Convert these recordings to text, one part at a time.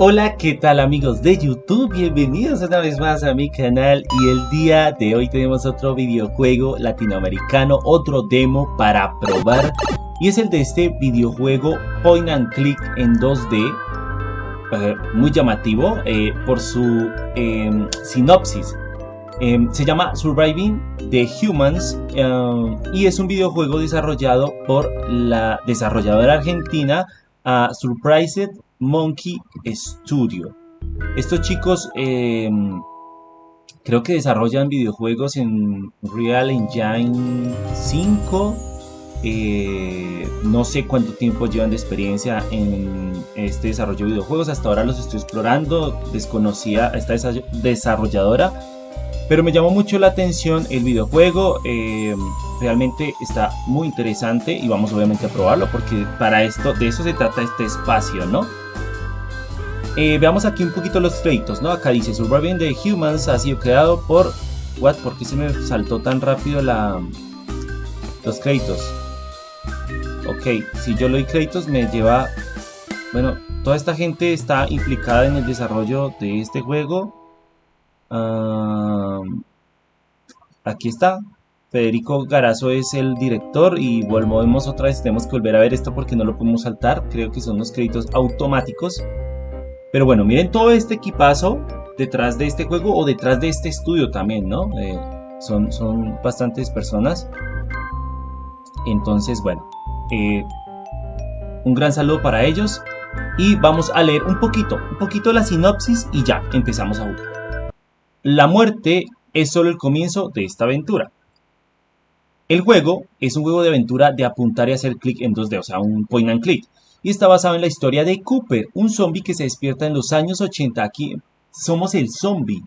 Hola, ¿qué tal amigos de YouTube? Bienvenidos una vez más a mi canal y el día de hoy tenemos otro videojuego latinoamericano, otro demo para probar y es el de este videojuego Point and Click en 2D, eh, muy llamativo eh, por su em, sinopsis. Em, se llama Surviving the Humans em, y es un videojuego desarrollado por la desarrolladora argentina Surprised Monkey Studio. Estos chicos em, creo que desarrollan videojuegos en Real Engine 5. Eh, no sé cuánto tiempo llevan de experiencia en este desarrollo de videojuegos. Hasta ahora los estoy explorando. Desconocía a esta desarrolladora. Pero me llamó mucho la atención el videojuego. Em, realmente está muy interesante. Y vamos obviamente a probarlo. Porque para esto, de eso se trata este espacio, ¿no? Eh, veamos aquí un poquito los créditos, ¿no? Acá dice Surviving the Humans ha sido creado por... What? ¿Por qué se me saltó tan rápido la... los créditos? Ok, si yo le doy créditos me lleva... Bueno, toda esta gente está implicada en el desarrollo de este juego. Aquí está. Federico Garazo es el director y volvemos otra vez. Tenemos que volver a ver esto porque no lo podemos saltar. Creo que son los créditos automáticos. Pero bueno, miren todo este equipazo detrás de este juego o detrás de este estudio también, ¿no? Eh, son, son bastantes personas. Entonces, bueno, eh, un gran saludo para ellos. Y vamos a leer un poquito, un poquito la sinopsis y ya empezamos a jugar. La muerte es solo el comienzo de esta aventura. El juego es un juego de aventura de apuntar y hacer clic en 2D, o sea, un point and click y está basado en la historia de Cooper, un zombie que se despierta en los años 80. Aquí somos el zombie,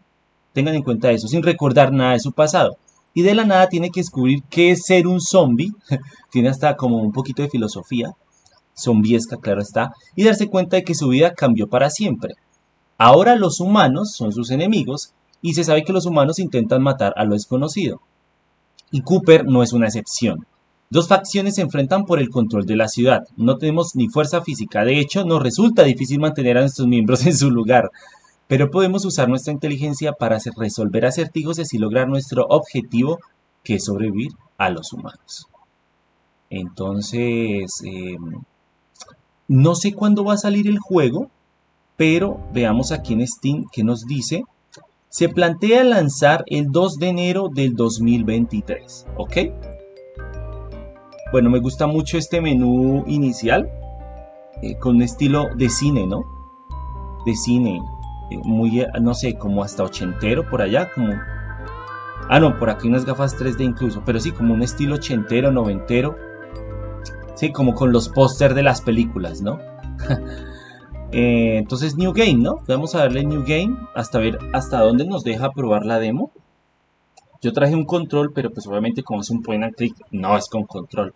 tengan en cuenta eso, sin recordar nada de su pasado. Y de la nada tiene que descubrir qué es ser un zombie, tiene hasta como un poquito de filosofía, zombiesca, claro está, y darse cuenta de que su vida cambió para siempre. Ahora los humanos son sus enemigos y se sabe que los humanos intentan matar a lo desconocido. Y Cooper no es una excepción. Dos facciones se enfrentan por el control de la ciudad. No tenemos ni fuerza física. De hecho, nos resulta difícil mantener a nuestros miembros en su lugar. Pero podemos usar nuestra inteligencia para resolver acertijos y así lograr nuestro objetivo, que es sobrevivir a los humanos. Entonces, em, no sé cuándo va a salir el juego, pero veamos aquí en Steam que nos dice. Se plantea lanzar el 2 de enero del 2023, ¿ok? Bueno, me gusta mucho este menú inicial, eh, con un estilo de cine, ¿no? De cine, eh, muy, no sé, como hasta ochentero por allá, como... Ah, no, por aquí unas gafas 3D incluso, pero sí, como un estilo ochentero, noventero. Sí, como con los póster de las películas, ¿no? Eh, entonces, New Game, ¿no? Vamos a darle New Game hasta ver hasta dónde nos deja probar la demo. Yo traje un control, pero pues obviamente como es un point and click, no es con control.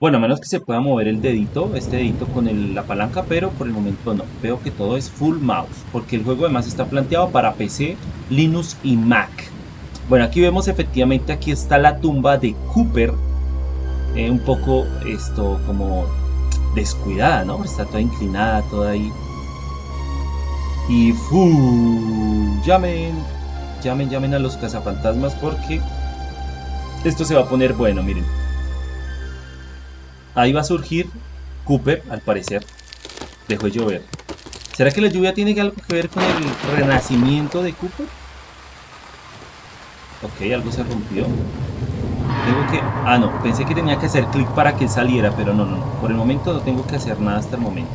Bueno, a menos que se pueda mover el dedito, este dedito con la palanca, pero por el momento no. Veo que todo es full mouse, porque el juego además está planteado para PC, Linux y Mac. Bueno, aquí vemos efectivamente, aquí está la tumba de Cooper, eh, un poco esto como descuidada, ¿no? Está toda inclinada, toda ahí. Y fu, llamen, llamen, llamen a los cazafantasmas porque esto se va a poner bueno, miren. Ahí va a surgir Cooper, al parecer. Dejó de llover. ¿Será que la lluvia tiene algo que ver con el renacimiento de Cooper? Ok, algo se rompió. Tengo que... Ah, no. Pensé que tenía que hacer clic para que saliera, pero no, no, no. Por el momento no tengo que hacer nada hasta el momento.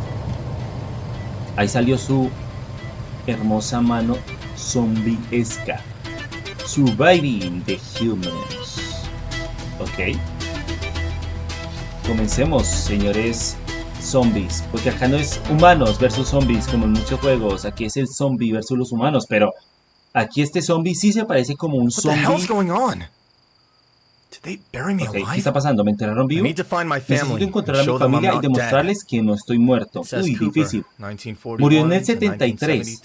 Ahí salió su hermosa mano zombie-esca. Surviving the Humans. Ok. Comencemos, señores zombies, porque acá no es humanos versus zombies como en muchos juegos, aquí es el zombie versus los humanos, pero aquí este zombie sí se parece como un zombie. Okay, ¿Qué está pasando? ¿Me enterraron vivo? Necesito encontrar a mi familia y demostrarles que no estoy muerto. Uy, difícil. Murió en el 73.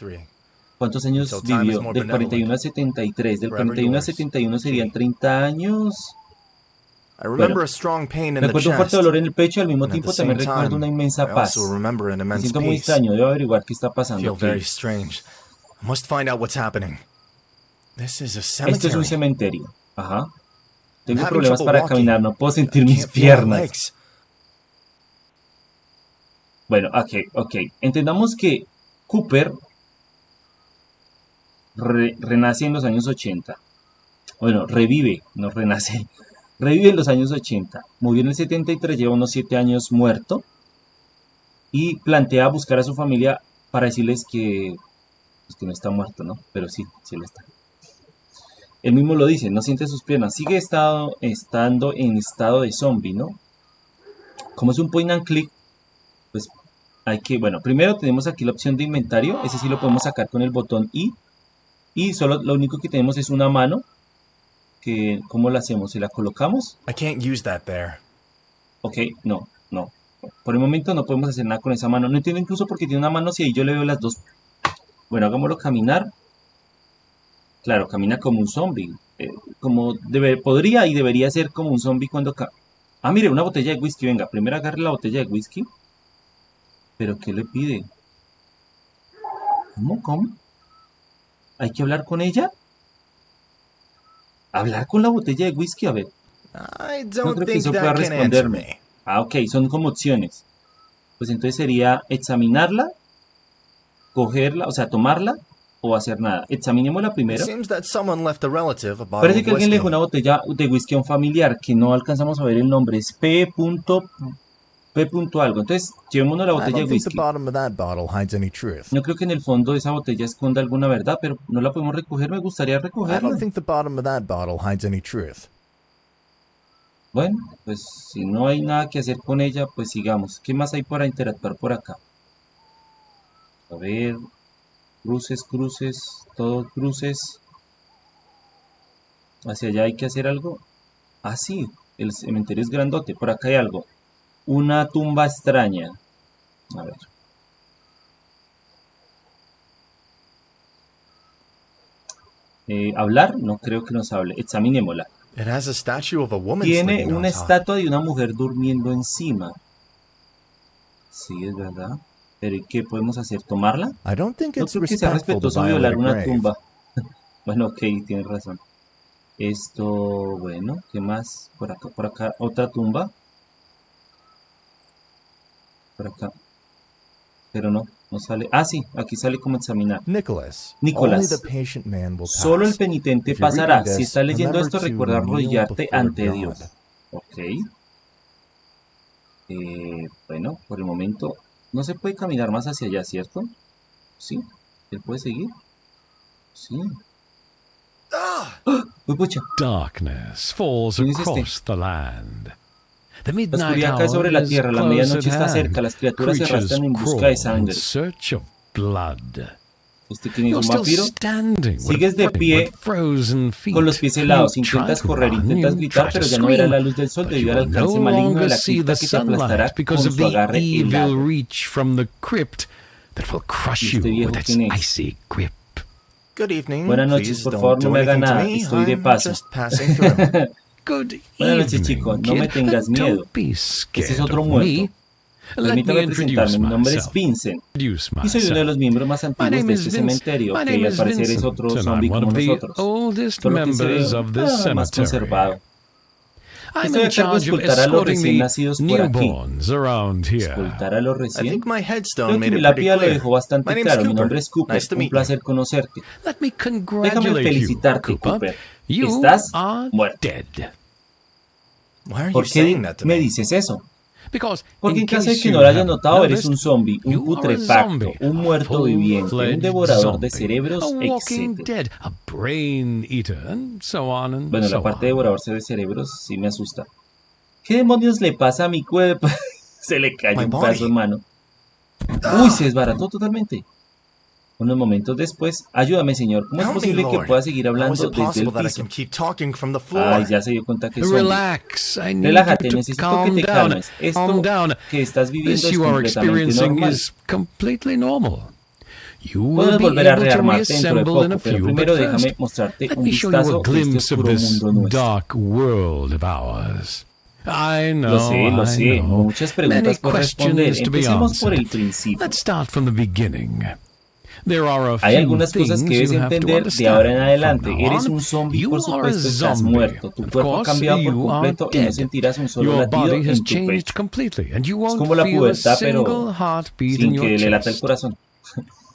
¿Cuántos años vivió? Del 41 al 73. Del 41 al 71 serían 30 años. Recuerdo un fuerte dolor en el pecho y al mismo tiempo también recuerdo una inmensa paz. Me siento muy extraño, debo averiguar qué está pasando. Esto es un cementerio. Ajá. Tengo problemas para caminar, no puedo sentir mis piernas. Bueno, ok, ok. Entendamos que Cooper renace en los años 80. Bueno, revive, no renace. Revive en los años 80. Murió en el 73, lleva unos 7 años muerto. Y plantea buscar a su familia para decirles que, pues, que no está muerto, ¿no? Pero sí, sí lo está. Él mismo lo dice, no siente sus piernas. Sigue estado, estando en estado de zombie, ¿no? Como es un point and click, pues hay que, bueno, primero tenemos aquí la opción de inventario. Ese sí lo podemos sacar con el botón I. Y solo lo único que tenemos es una mano. Que, ¿Cómo la hacemos? ¿Si la colocamos? I can't use that there. Ok, no, no. Por el momento no podemos hacer nada con esa mano. No entiendo incluso porque tiene una mano si ahí yo le veo las dos. Bueno, hagámoslo caminar. Claro, camina como un zombie. Eh, como debe, podría y debería ser como un zombie cuando... ah, mire, una botella de whisky. Venga, primero agarre la botella de whisky. ¿Pero qué le pide? ¿Cómo? ¿Cómo? ¿Hay que hablar con ella? ¿Hablar con la botella de whisky? A ver. no creo que eso pueda responderme. Ah, ok, son como opciones. Pues entonces sería examinarla, cogerla, o sea, tomarla o hacer nada. Examinémosla primero. Parece que alguien le dejó una botella de whisky a un familiar que no alcanzamos a ver el nombre. Es P. P. algo. Entonces, llevémonos la botella de whisky. No creo que en el fondo esa botella esconda alguna verdad, pero no la podemos recoger. Me gustaría recogerla. Bueno, pues si no hay nada que hacer con ella, pues sigamos. ¿Qué más hay para interactuar por acá? A ver, Cruces, cruces, todos cruces. Hacia allá hay que hacer algo. Ah, sí, el cementerio es grandote. Por acá hay algo. Una tumba extraña. A ver. Eh, ¿Hablar? No creo que nos hable. Examinémosla. Tiene una estatua de una mujer durmiendo encima. Sí, es verdad. Pero ¿y qué podemos hacer? ¿Tomarla? no creo que sea respetuoso violar una tumba. bueno, ok, tienes razón. Esto, bueno, ¿qué más? Por acá, por acá, otra tumba. Por acá. Pero no, no sale. Ah, sí, aquí sale como examinar. Nicholas. Nicolás. Solo el penitente pasará. Si estás leyendo esto, recuerda arrodillarte ante Dios. Ok. Eh, bueno, por el momento no se puede caminar más hacia allá, ¿cierto? Sí. ¿Él puede seguir? Sí. ¡Ah! ¡Uy, pucha! Darkness falls across este? the land. The la oscuridad cae sobre la tierra, la medianoche está cerca, las criaturas se arrastran en busca de sangre. ¿Usted es un vampiro? Sigues de pie con los pies helados, intentas correr, intentas gritar, pero ya no verás la luz del sol debido al alcance maligno de la cripta que te aplastará con su agarre helado. Este viejo es? Buenas noches, por favor no me haga nada, estoy de paso. Buenas noches chicos, no me tengas miedo. Este es otro muerto. Permítame presentarme, mi nombre es Vincent y soy uno de los miembros más antiguos de este cementerio, que al parecer es otro zombie como nosotros, solo que se ve más conservado. Estoy a cargo de escoltar a los recién nacidos por aquí. ¿Escoltar a los recién? Creo que mi lápida lo dejó bastante claro. Mi nombre es Cooper. Un placer conocerte. Déjame felicitarte, Cooper. Estás muerto. ¿Por qué me dices eso? Porque en caso de que no lo hayas notado, eres un zombie, un putrefacto, un muerto viviente, un devorador de cerebros, etc. Bueno, la parte de devorador de cerebros sí me asusta. ¿Qué demonios le pasa a mi cuerpo? se le cayó un pedazo de mano. Uy, se desbarató totalmente. Unos momentos después, ayúdame señor, ¿cómo es posible que pueda seguir hablando desde el piso? Ay, ya se dio cuenta que soy. Relájate, necesito que te calmes. Esto que estás viviendo es completamente normal. Puedes volver a rearmarte dentro de poco, pero primero déjame mostrarte un vistazo de este oscuro mundo nuestro. I know, lo sé, lo sé. Muchas preguntas por responder. Empecemos por el principio. Let's start from the beginning. There are a Hay few algunas cosas que things debes you have to entender de ahora en understand. adelante. Eres un zombie, you por are a supuesto, estás zombie. muerto. Tu Of cuerpo ha course, cambiado por you are completo y no dead. sentirás un solo Your latido body has en tu changed pecho. completely, and you won't como la feel a pubertad, pero single heartbeat Sin in your que le lata el chest. corazón.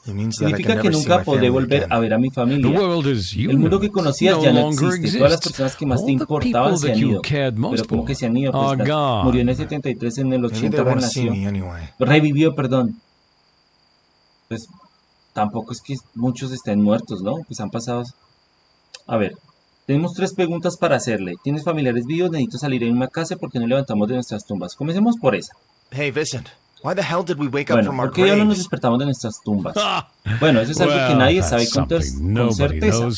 It means that I can Significa que nunca podré volver a ver a mi The familia. world as you El mundo que conocías no ya no longer existe. Todas las exists. personas que más te All the importaban people se that han you ido. cared most Pero como que se han ido. Pues are la- gone. murió en el 73, en el Maybe 80 they want to see renació. Revivió, perdón. Pues tampoco es que muchos estén muertos, ¿no? Pues han pasado. A ver, tenemos tres preguntas para hacerle. ¿Tienes familiares vivos? Necesito salir en una casa porque no levantamos de nuestras tumbas. Comencemos por esa. Hey, Vincent, why the hell did we wake up Bueno, from our ¿por qué diablos nos graves? despertamos de nuestras tumbas? Ah, Bueno, eso es algo que nadie sabe con, con certeza.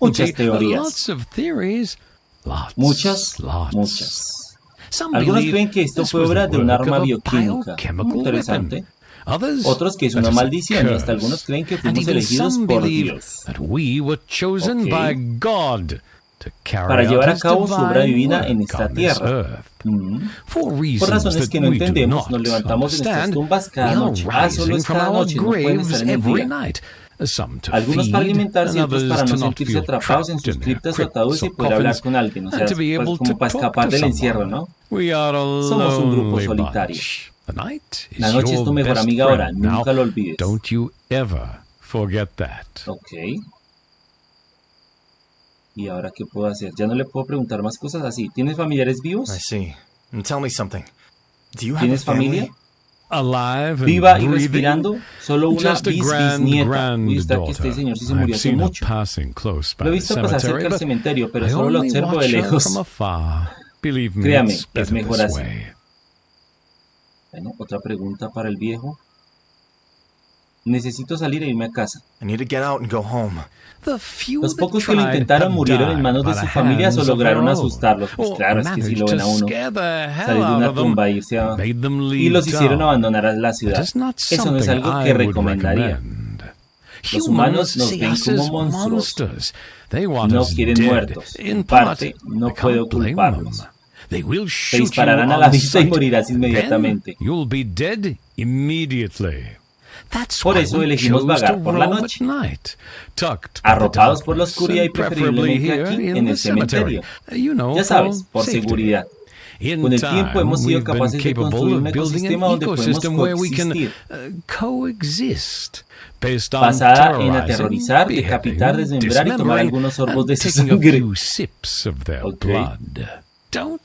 Muchas teorías. Lots of theories. Lots, Muchas, lots. muchas. Algunos creen que esto fue obra de un arma bioquímica. biochemical Interesante. Otros que es una maldición y hasta algunos creen que fuimos elegidos por Dios that we were chosen Ok. by God to carry para out llevar a cabo su obra divina en esta tierra. Mm. For Por razones que no entendemos, nos levantamos de nuestras tumbas cada noche. Ah, solo es cada noche, no pueden estar en el día. Algunos para alimentarse y otros para no sentirse atrapados en sus criptas o ataúdes y poder hablar con alguien, o sea, pues, como para escapar del encierro. ¿no? Somos un grupo solitario. Bunch. The night is La noche es your tu mejor best amiga ahora, friend. Now, nunca lo olvides. don't you ever forget that. Ok. ¿Y ahora qué puedo hacer? Ya no le puedo preguntar más cosas así. ¿Tienes familiares vivos? I see. And tell me something. Do you have a ¿Tienes familia? family? Alive and Viva y breathing, respirando, solo una just a bis grand, bisnieta. Uy, está que este señor sí se murió I've hace mucho. passing close by Lo he visto pasar cerca del cementerio, pero solo lo only observo de lejos. from afar. Believe me, Créame, it's es mejor this así. Bueno, otra pregunta para el viejo. Necesito salir e irme a casa. I need to get out and go home. The few Los pocos que lo intentaron murieron en manos de su familia o lograron asustarlos. Pues or claro, es que si lo ven a uno salir de una them, tumba e irse a... y los hicieron abandonar a la ciudad. Eso no es algo que recomendaría. Los humanos nos ven como monstruos. monsters. They want No quieren muertos. En parte, part, no puedo culparlos. They will Te shoot you dispararán a la vista y morirás inmediatamente. You'll be dead immediately. That's Por eso elegimos vagar por la noche. Arropados por la oscuridad y preferiblemente aquí en el cementerio. know, Ya sabes, por seguridad. Con el tiempo hemos sido capaces de construir un ecosistema donde podemos coexistir. uh, Basada en aterrorizar, decapitar, desmembrar y tomar algunos sorbos de su sangre. few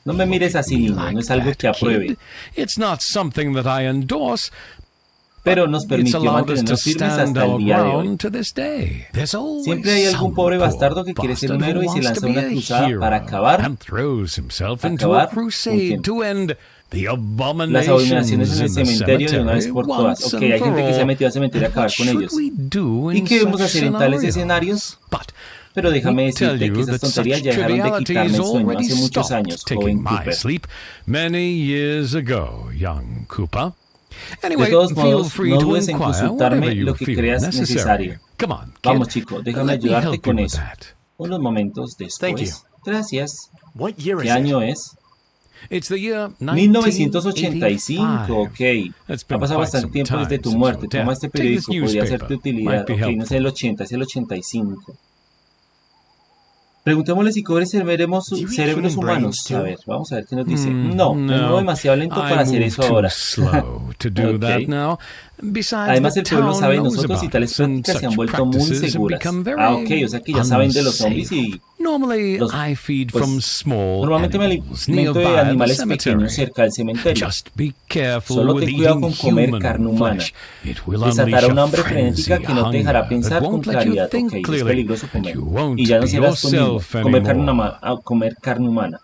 No me mires así, niño, no es algo que apruebe. kid. It's not something that I endorse, Pero nos permitió mantenernos firmes hasta el día de hoy. Siempre hay algún pobre bastardo que quiere ser un héroe y se lanza una a cruzada para acabar- acabar a con Las abominaciones en el cementerio de una vez por todas. Ok, hay gente que se ha metido al cementerio a acabar con ellos. ¿Y qué debemos hacer en tales scenarios? escenarios? But Pero déjame decirte que you esas that tonterías ya dejaron de quitarme el sueño already hace muchos stopped años, taking joven my Cooper. sleep many years ago, young Cooper. Anyway, De todos feel modos, free no to dudes en inquire consultarme lo que feel creas necessary. necesario. Come on, kid. Vamos, chico, déjame ayudarte con eso. that. Unos momentos Thank you. después. Gracias. What year ¿Qué is it? año es? It's the year 1985, 1985. ok. It's Ha been pasado bastante some tiempo time desde tu since muerte. your Toma death. este Take this periódico, podría newspaper. hacerte utilidad. Might be Ok, no helpful. es el 80, es el 85. Preguntémosle si cobre cerebros, cerebros human humanos. A ver, vamos a ver qué nos dice. Hmm, no, muevo demasiado lento para hacer eso ahora. slow Además, el pueblo sabe de nosotros y tales prácticas se han vuelto muy seguras. Ah, ok, o sea que ya saben de los zombies y los- I feed pues, from small normalmente me animals alimento de animales pequeños cerca del cementerio. Just be careful Solo ten cuidado con comer human carne humana. flesh. It will Desatará a hambre frenética que no te dejará pensar con claridad. Ok, es peligroso comer. Y ya no serás yourself Comer carne, comer carne humana.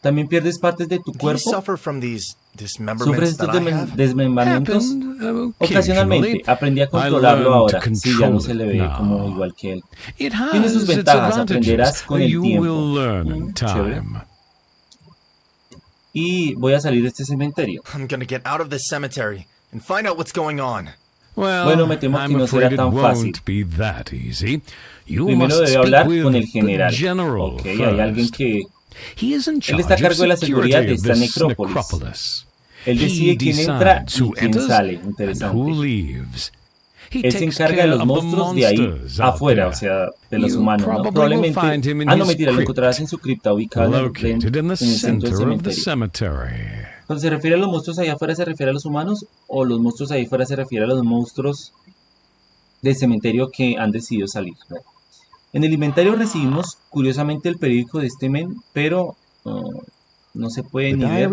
También pierdes partes de tu cuerpo. Sufres estos desmem- desmembramientos. Uh, Ocasionalmente, aprendí a controlarlo ahora. to Sí, ya no se le ve como igual que él. Tiene sus ventajas, aprenderás con el tiempo. Mm, chévere. Y voy a salir de este cementerio. I'm gonna get out of this cemetery and find out what's going on. Well, Bueno, me temo que no será tan fácil. won't be that easy. You Primero must debe hablar con el general. Ok, hay alguien que Él está a cargo de la seguridad de esta necrópolis. Él He decide quién entra y quién sale. Interesante. Él se encarga de los monstruos de ahí afuera, o sea, de los humanos, ¿no? Probablemente. Ah, no, mentira, lo encontrarás en su cripta ubicada en, en el centro del cementerio. Cuando se refiere a los monstruos allá afuera, ¿se refiere a los humanos? ¿O los monstruos ahí afuera se refiere a los monstruos del cementerio que han decidido salir? En el inventario recibimos, curiosamente, el periódico de este men, pero uh, no se puede The ni ver.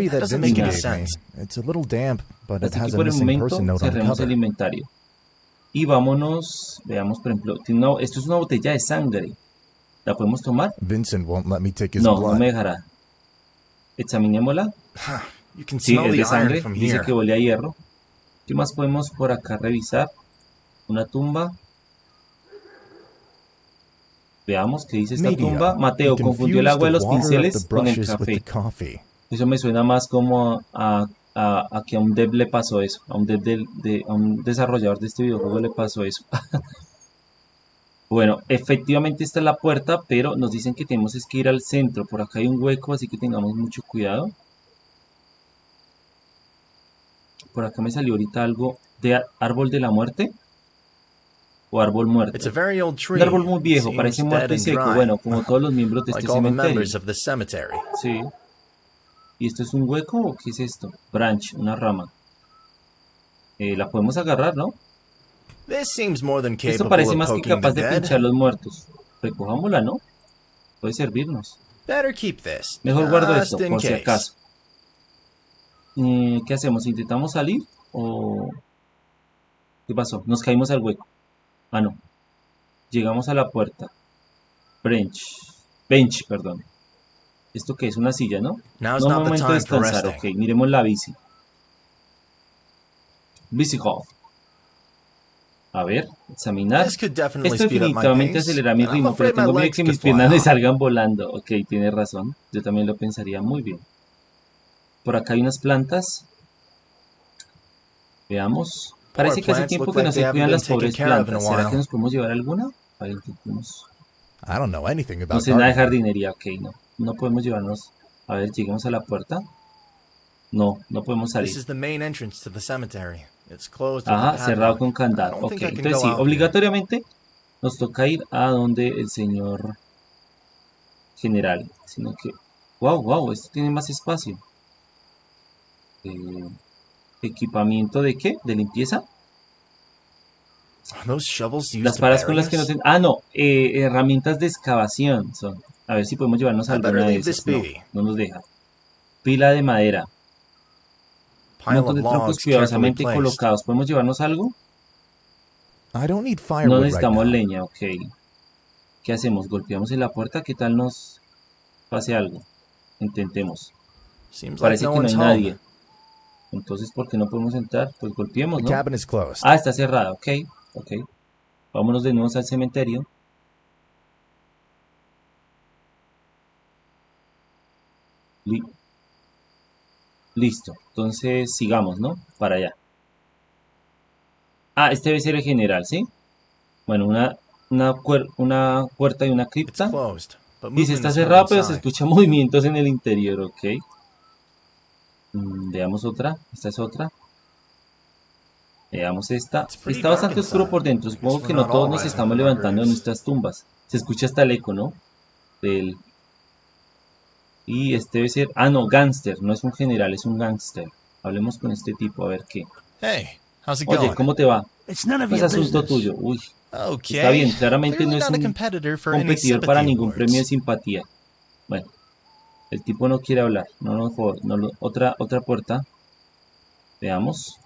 Así que por el momento cerremos el inventario. Y vámonos, veamos por ejemplo, tiene una- esto es una botella de sangre. ¿La podemos tomar? Vincent won't let me take his No, no blood. me dejará. Examinémosla. You can Sí, es de sangre. Dice que huele a hierro. ¿Qué más podemos por acá revisar? Una tumba. Veamos qué dice esta tumba. Mateo confundió el agua de los pinceles con el café. Eso me suena más como a, a, a que a un dev le pasó eso. A un, dev de, a un desarrollador de este videojuego le pasó eso. bueno, efectivamente esta es la puerta, pero nos dicen que tenemos es que ir al centro. Por acá hay un hueco, así que tengamos mucho cuidado. Por acá me salió ahorita algo de árbol de la muerte. O árbol muerto. Un árbol muy viejo, parece muerto y seco. Bueno, como todos los miembros de este cementerio. Sí. ¿Y esto es un hueco o qué es esto? Branch, una rama. Eh, la podemos agarrar, ¿no? Esto parece más que capaz de pinchar los muertos. Recojámosla, ¿no? Puede servirnos. Better keep this. Mejor guardo esto, por si acaso. Eh, ¿Qué hacemos? ¿Intentamos salir o...? ¿Qué pasó? Nos caímos al hueco. Ah, no. Llegamos a la puerta. Bench. Bench, perdón. ¿Esto qué es? Una silla, ¿no? No, the momento de descansar, ok. Miremos la bici. Bici Hall. A ver, examinar. Esto definitivamente acelera mi ritmo, pero tengo miedo que mis piernas me salgan volando. Ok, tiene razón. Yo también lo pensaría muy bien. Por acá hay unas plantas. Veamos. Parece que hace tiempo que no se cuidan las pobres plantas. ¿Será que nos podemos llevar alguna? A ver, intentemos. I don't know anything No sé nada de jardinería, ok, no. No podemos llevarnos. A ver, lleguemos a la puerta. No, no podemos salir. This is the main entrance to the cemetery. It's closed Ajá, cerrado con candado. Ok, entonces sí, obligatoriamente nos toca ir a donde el señor general. Sino que, wow, wow, esto tiene más espacio. Eh, ¿Equipamiento de qué? ¿De limpieza? Las to paras con las que no ten... Ah, no, eh, herramientas de excavación son. A ver si podemos llevarnos alguna de esas. No, no nos deja. Pila de madera. Un montón de troncos cuidadosamente colocados. ¿Podemos llevarnos algo? No necesitamos leña, ok. ¿Qué hacemos? ¿Golpeamos en la puerta? ¿Qué tal nos pase algo? Intentemos. Parece que no hay nadie. Entonces, ¿por qué no podemos entrar? Pues golpeemos, ¿no? Ah, está cerrada, ok. Ok. Vámonos de nuevo al cementerio. Li- Listo. Entonces, sigamos, ¿no? Para allá. Ah, este debe ser el general, ¿sí? Bueno, una, una, una puerta y una cripta. Dice, está heard pero se inside. escuchan movimientos en el interior, ok. Mm, veamos otra. Esta es otra. Veamos esta. Está bastante oscuro por dentro. Supongo que no todos nos estamos levantando de nuestras tumbas. Se escucha hasta el eco, ¿no? Del... Y este debe ser... Ah, no, gángster. No es un general, es un gángster. Hablemos con este tipo, a ver qué. Hey, how's it Oye? ¿cómo te va? No es your asunto tuyo. Uy, está bien. Claramente no es un competidor para ningún premio de simpatía. Bueno, el tipo no quiere hablar. No, no, por- no lo- otra, otra puerta. Veamos.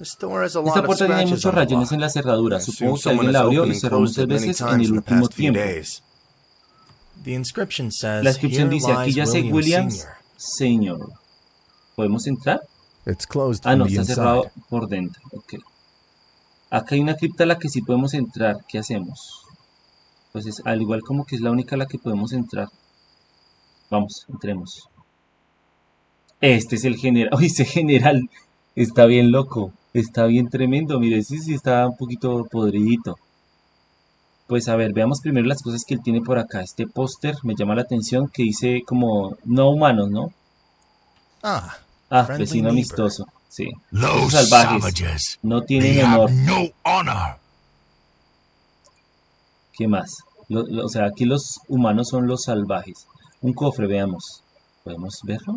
Esta puerta tiene muchos rayones en la cerradura. Supongo que alguien la abrió y cerró muchas veces en el último tiempo. La inscripción "Here dice, aquí yace William Williams, Sr." señor. ¿Podemos entrar? It's closed Ah, no, está cerrado por dentro. Ok. Acá hay una cripta a la que sí podemos entrar. ¿Qué hacemos? Pues es, al igual como que es la única a la que podemos entrar. Vamos, entremos. Este es el general. Uy, ese general está bien loco. Está bien tremendo. Mire, sí, sí está un poquito podridito. Pues a ver, veamos primero las cosas que él tiene por acá. Este póster me llama la atención que dice como no humanos, ¿no? Ah, Ah, vecino neighbor. amistoso. Sí. Esos salvajes no tienen honor. no honor. ¿Qué más? Lo- lo- o sea, aquí los humanos son los salvajes. Un cofre, veamos. ¿Podemos verlo?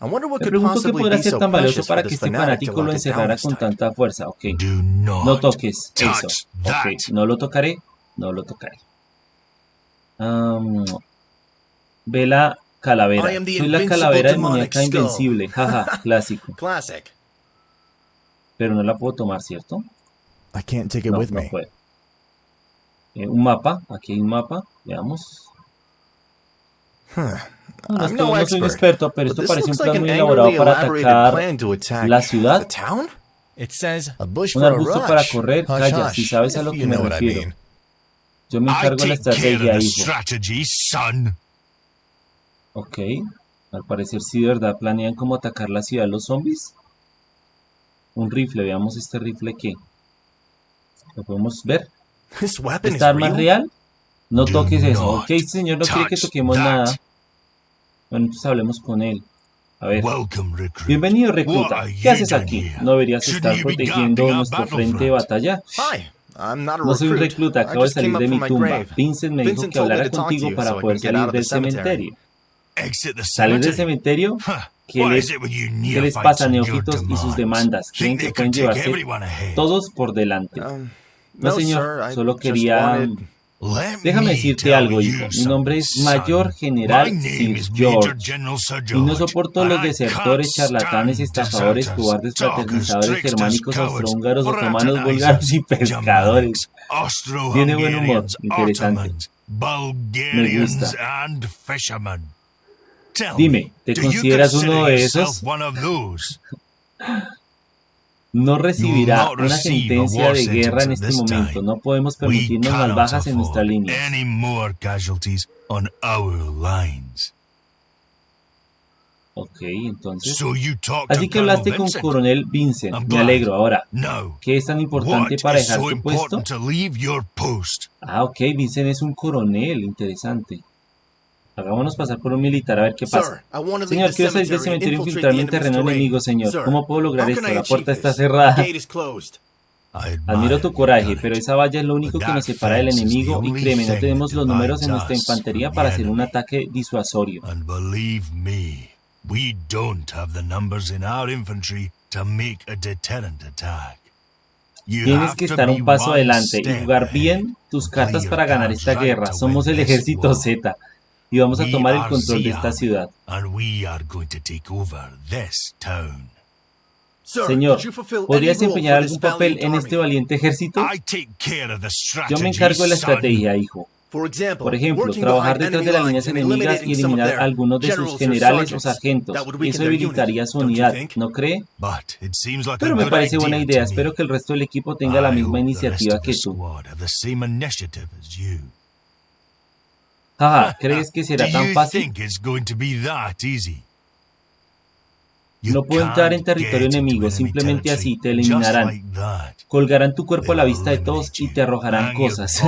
Me pregunto qué podrá ser tan valioso para que este fanático lo encerrara con tanta fuerza. Ok. No toques eso. Ok, no lo tocaré. No lo tocaré. Am, ve la calavera. Soy la calavera de demonic muñeca skull. invencible. Jaja, clásico. Pero no la puedo tomar, ¿cierto? No, no puedo. Eh, un mapa. Aquí hay un mapa. Veamos. No, no, I'm no no soy un expert, experto, pero esto parece un plan an muy elaborado para atacar la ciudad. the town? It says A bush un for a arbusto para correr. Hush, Calla, hush, si sabes a lo que me refiero. mean. Yo me encargo de la estrategia, hijo. Ok. Al parecer sí, de verdad, planean cómo atacar la ciudad los zombies. Un rifle, veamos este rifle que. ¿Lo podemos ver? ¿Esta arma es real? No toques eso. Ok, este señor no quiere que toquemos nada. Bueno, entonces hablemos con él. A ver. Bienvenido, recluta. ¿Qué haces aquí? ¿No deberías estar protegiendo nuestro frente de batalla? No soy un recluta, acabo de salir de mi tumba. Vincent me dijo que hablara contigo para poder salir del cementerio. ¿Salir del cementerio? ¿Qué les, qué les pasa, neófitos, y sus demandas? ¿Creen que pueden llevarse todos por delante? Um, No, señor, solo quería... Déjame me decirte algo, hijo. Mi nombre es. Mayor General Sir George. Y no soporto los desertores, charlatanes, estafadores, cobardes, fraternizadores, germánicos, austrohúngaros, otomanos, búlgaros y pescadores. Tiene buen humor, interesante. Bulgarians, gusta. Dime, me, ¿te consideras consider uno de esos? No recibirá una sentencia de guerra en este momento. No podemos permitirnos más bajas en nuestra línea. Ok, entonces... Así que hablaste con? Coronel Vincent. Me alegro. Ahora. ¿qué es tan importante para dejar tu puesto? Ah, ok, Vincent es un coronel. Interesante. Hagámonos pasar por un militar a ver qué pasa. Señor, quiero salir del cementerio e infiltrarme en terreno enemigo, señor. ¿Cómo puedo lograr esto? La puerta está cerrada. Admiro tu coraje, pero esa valla es lo único que nos separa del enemigo y créeme, no tenemos los números en nuestra infantería para hacer un ataque disuasorio. And believe me, we don't have the numbers in our infantry to make a deterrent attack. You Tienes que estar un paso adelante y jugar bien tus cartas para ganar esta guerra. Somos el ejército. Z y vamos a tomar el control de esta ciudad. Señor, ¿podría desempeñar algún papel en este valiente ejército? Yo me encargo de la estrategia, hijo. Por ejemplo, trabajar detrás de las líneas enemigas y eliminar a algunos de sus generales o sargentos. Eso debilitaría su unidad? ¿no cree? Pero me parece buena idea. Espero que el resto del equipo tenga la misma iniciativa que tú. squad have the same initiative as you. Jaja, ¿crees que será tan fácil? No puedo entrar en territorio enemigo, simplemente así te eliminarán. Colgarán tu cuerpo a la vista de todos y te arrojarán cosas.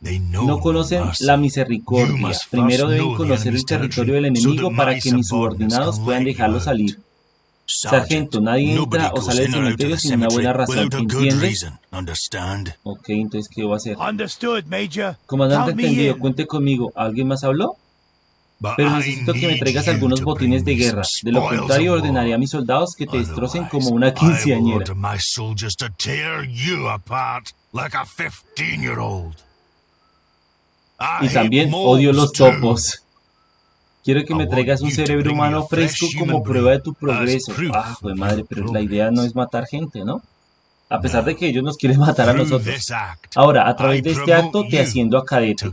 No conocen la misericordia. Primero deben conocer el territorio del enemigo para que mis subordinados puedan dejarlo salir. Sargento, nadie entra o sale del cementerio sin una buena razón, ¿entiendes? Ok, entonces, ¿qué voy a hacer? Comandante entendido, cuente conmigo. ¿Alguien más habló? Pero I necesito que me traigas algunos botines de guerra. De lo contrario, ordenaré a mis soldados que te destrocen como una quinceañera. order my soldiers to tear you apart like a 15-year-old. I Y también odio los topos. Quiero que me traigas un cerebro humano fresco como prueba de tu progreso. Ah, pues of madre, pero la idea no es matar gente, ¿no? A pesar de que ellos nos quieren matar a nosotros. Ahora, a través de este acto te you asciendo a cadete.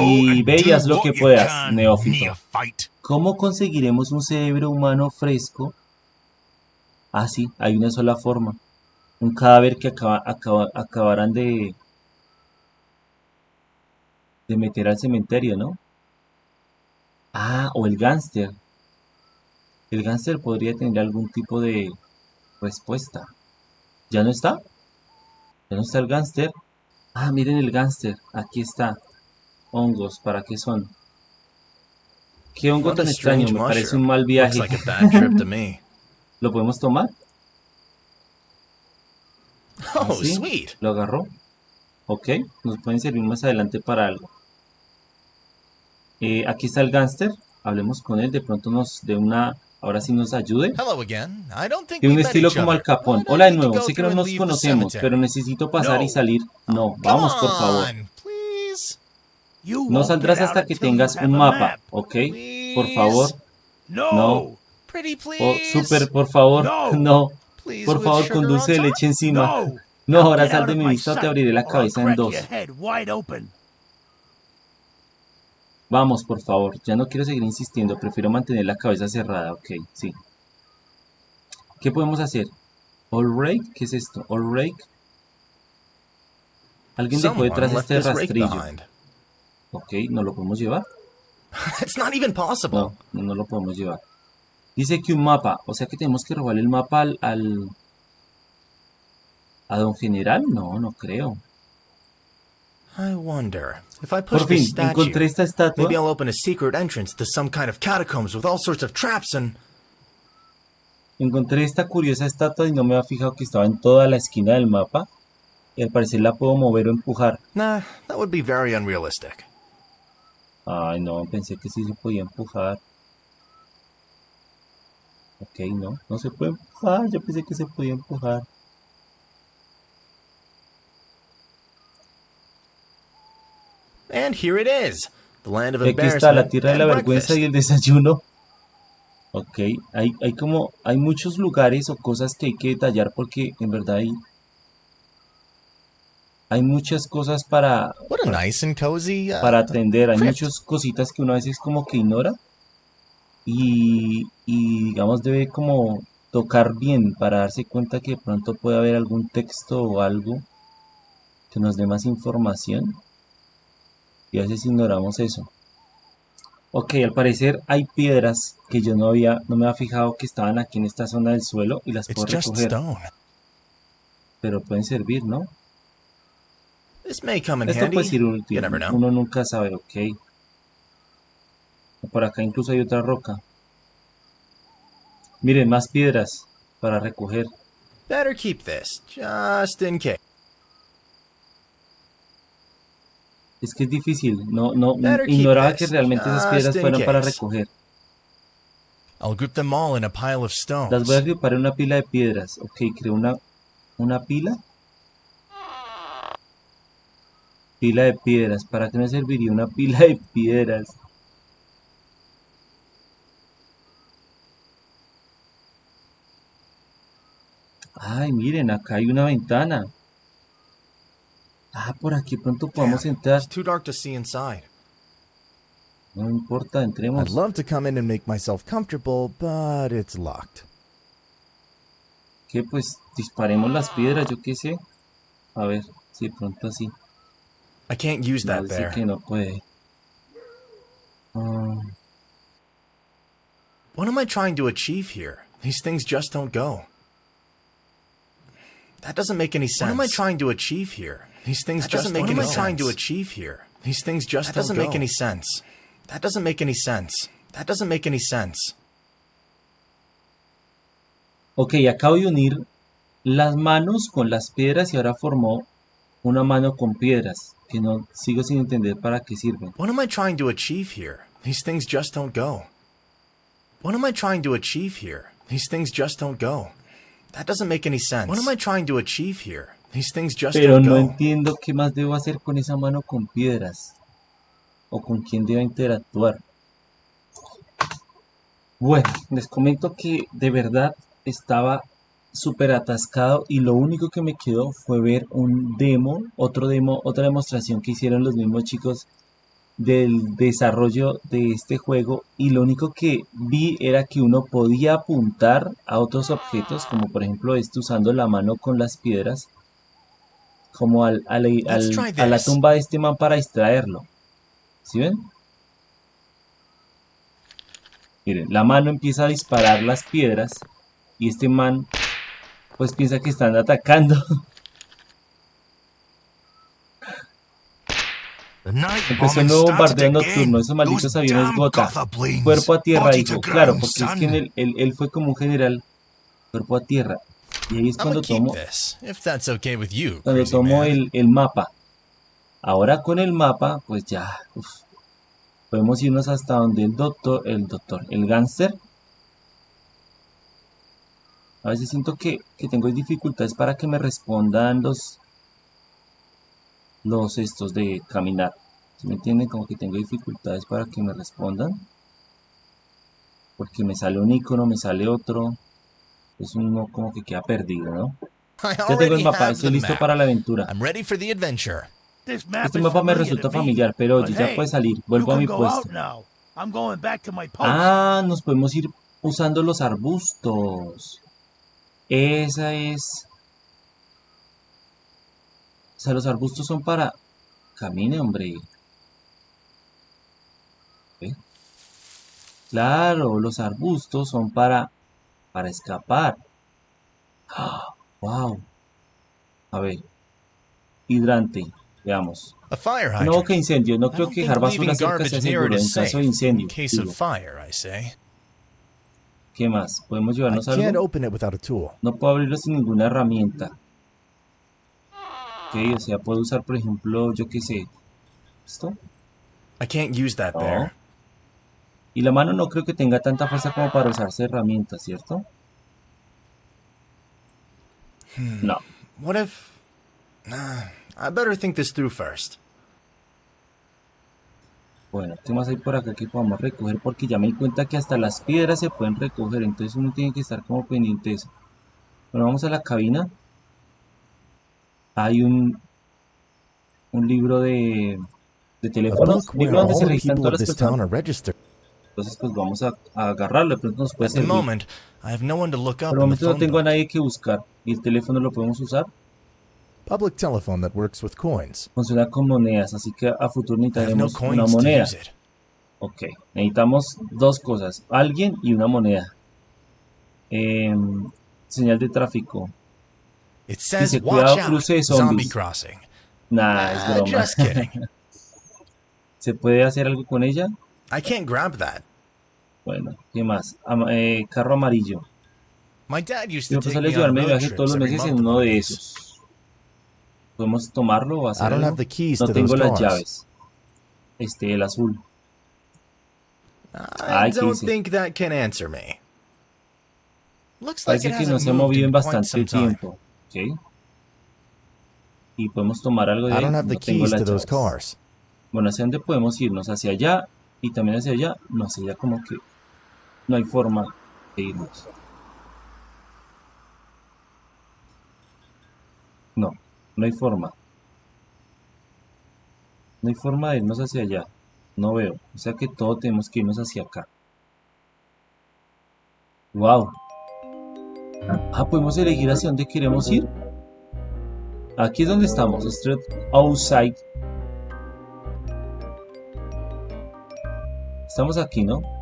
Y and ve y do haz lo que puedas, neófito. ¿Cómo conseguiremos un cerebro humano fresco? Ah, sí, hay una sola forma. Un cadáver que acaba, acaba- acabarán de, de meter al cementerio, ¿no? Ah, o el gángster. El gángster podría tener algún tipo de respuesta. ¿Ya no está? ¿Ya no está el gánster? Ah, miren el gánster. Aquí está. Hongos, ¿para qué son? Qué hongo tan extraño, me parece un mal Looks viaje. like a bad trip to me. ¿Lo podemos tomar? Oh, ¿Sí? sweet. ¿Lo agarró? Ok, nos pueden servir más adelante para algo. Eh, aquí está el gánster. Hablemos con él, de pronto nos dé una... Ahora sí nos ayude. Hello again. I don't think Tiene un estilo each como Al I Hola de nuevo, sé que no nos conocemos, pero necesito pasar y salir. No, vamos por favor. No saldrás hasta que tengas un mapa, map. ¿ok? Por favor. No. Oh, super, por favor. No. Por favor, sugar con on dulce de top? leche encima. No. Ahora sal de mi vista o te abriré la cabeza en dos. Vamos, por favor. Ya no quiero seguir insistiendo. Prefiero mantener la cabeza cerrada. Ok, sí. ¿Qué podemos hacer? All rake? ¿Qué es esto? All rake. Alguien dejó detrás este rastrillo. Ok, ¿no lo podemos llevar? No, no, no lo podemos llevar. Dice que un mapa. O sea que tenemos que robarle el mapa al... al... ¿A don general? No, no creo. I wonder if I push Por fin, this statue. encontré esta estatua. Maybe I'll open a secret entrance to some kind of catacombs with all sorts of traps and. Encontré esta curiosa estatua y no me había fijado que estaba en toda la esquina del mapa. Y al parecer la puedo mover o empujar. Nah, that would be very unrealistic. Ay, no, pensé que sí se podía empujar. Ok, no, no se puede empujar. Yo pensé que se podía empujar. And here it is, the land of aquí está la tierra de la vergüenza breakfast. y el desayuno. Ok, hay, hay como, hay muchos lugares o cosas que hay que detallar porque en verdad hay, hay muchas cosas para, What a nice and cozy. Uh, para atender, hay crypt. muchas cositas que uno a veces como que ignora y, y digamos debe como tocar bien para darse cuenta que de pronto puede haber algún texto o algo que nos dé más información y a veces ignoramos eso. Ok, al parecer hay piedras que yo no había, no me había fijado que estaban aquí en esta zona del suelo y las puedo recoger, pero pueden servir, ¿no? Esto puede ser útil, uno nunca sabe, ok. Por acá incluso hay otra roca. Miren, más piedras para recoger. Better keep this, just in case. Es que es difícil, no, no, ignoraba que realmente esas piedras fueran para recoger. I'll group them all in a pile of stones. Las voy a agrupar en una pila de piedras. Ok, creo una, una pila. Pila de piedras. ¿Para qué me serviría una pila de piedras? Ay, miren, acá hay una ventana. Ah, por aquí pronto podemos entrar. It's too dark to see inside. No importa, entremos. I'd love to come in and make myself comfortable, but it's locked. Que pues disparemos las piedras, yo qué sé. A ver, si pronto así. I can't use No, that dice there. que no puede. Ah, What am I trying to achieve here? These things just don't go. That doesn't make any sense. What am I trying to achieve here? These things That just doesn't don't make What any am I trying to sense. achieve here? These things just That don't doesn't make any sense. That doesn't make any sense. That doesn't make any sense. Ok, acabo de unir las manos con las piedras y ahora formó una mano con piedras. Que no sigo sin entender para qué sirven. What am I trying to achieve here? These things just don't go. What am I trying to achieve here? These things just don't go. That doesn't make any sense. What am I trying to achieve here? These things just Pero don't no entiendo qué más debo hacer con esa mano con piedras. O con quién debo interactuar. Bueno, les comento que de verdad estaba súper atascado y lo único que me quedó fue ver un demo, otro demo, otra demostración que hicieron los mismos chicos del desarrollo de este juego y lo único que vi era que uno podía apuntar a otros objetos como por ejemplo este usando la mano con las piedras como al, al- a la tumba de este man para distraerlo ¿sí ven? miren la mano empieza a disparar las piedras y este man pues piensa que están atacando. Empezó un nuevo bombardeo nocturno, esos malditos aviones gota. Cuerpo a tierra, dijo. Claro, porque es que en el- él, él fue como un general. Cuerpo a tierra. Y ahí es cuando tomo, this, if that's okay with you, cuando tomo el, el mapa. Ahora con el mapa, pues ya. uf, podemos irnos hasta donde el doctor, el doctor, el gánster. A veces siento que, que tengo dificultades para que me respondan los los estos de caminar. ¿Sí me entienden? Como que tengo dificultades para que me respondan. Porque me sale un icono, me sale otro. Es uno como que queda perdido, ¿no? Ya tengo el mapa, estoy listo para la aventura. I'm ready for the adventure. This map Este mapa me resulta familiar, pero oye, ya hey, puede salir. Vuelvo a mi puesto. Ah, nos podemos ir usando los arbustos. Esa es... O sea, los arbustos son para... Camine, hombre. Claro, los arbustos son para... Para escapar. ¡Ah! ¡Wow! A ver. Hidrante. Veamos. No, que incendio. No creo que dejar basura cerca sea seguro en caso de In incendio. digo. ¿Qué más? ¿Podemos llevarnos algo? No puedo abrirlo sin ninguna herramienta. Ok, o sea, puedo usar, por ejemplo, yo qué sé. ¿Esto? I can't use that No. there. Y la mano no creo que tenga tanta fuerza como para usarse herramientas, ¿cierto? No. What if... Nah, I better think this through first. Bueno, ¿qué más hay por acá que podamos recoger? Porque ya me di cuenta que hasta las piedras se pueden recoger, entonces uno tiene que estar como pendiente de eso. Bueno, vamos a la cabina. Hay un, un libro de, de teléfonos, libro donde se registran todas las personas. Entonces, pues vamos a, a agarrarlo, de pronto nos puede servir. moment, I have no one to look up Por momento no tengo a nadie que buscar. ¿Y el teléfono lo podemos usar? Public telephone that works with coins. Funciona con monedas, así que a futuro no necesitaremos una moneda. Ok, necesitamos dos cosas, alguien y una moneda. Em, señal de tráfico. It says, Dice, watch cuidado, out, cruce de zombie zombies. crossing. Nah, es Ah, broma. just kidding. ¿Se puede hacer algo con ella? I can't grab that. Bueno, ¿qué más? Eh, carro amarillo. Mi papá on llevarme de viaje todos los meses en uno de esos. ¿Podemos tomarlo o hacer I don't algo? have the keys No tengo las llaves. Este, el azul. I Ay, ¿qué don't think that can answer me. Looks like Parece que no se ha movido en bastante tiempo. Ok. Y podemos tomar algo de ahí. No tengo las llaves. cars. Bueno, ¿hacia dónde podemos irnos? ¿Hacia allá? Y también hacia allá. No, hacia allá como que no hay forma de irnos. No, no hay forma. No hay forma de irnos hacia allá. No veo. O sea que todos tenemos que irnos hacia acá. Wow. Ah, podemos elegir hacia dónde queremos ir. Aquí es donde estamos. Street outside. Estamos aquí, ¿no?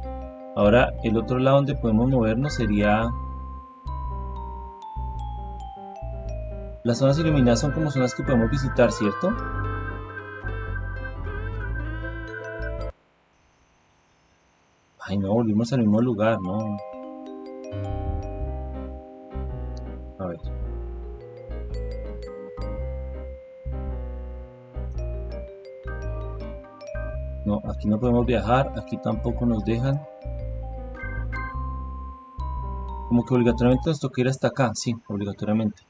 Ahora el otro lado donde podemos movernos sería... Las zonas iluminadas son como zonas que podemos visitar, ¿cierto? Ay, no, volvimos al mismo lugar, no. A ver. No, aquí no podemos viajar, aquí tampoco nos dejan. Como que obligatoriamente nos toca ir hasta acá, sí, obligatoriamente.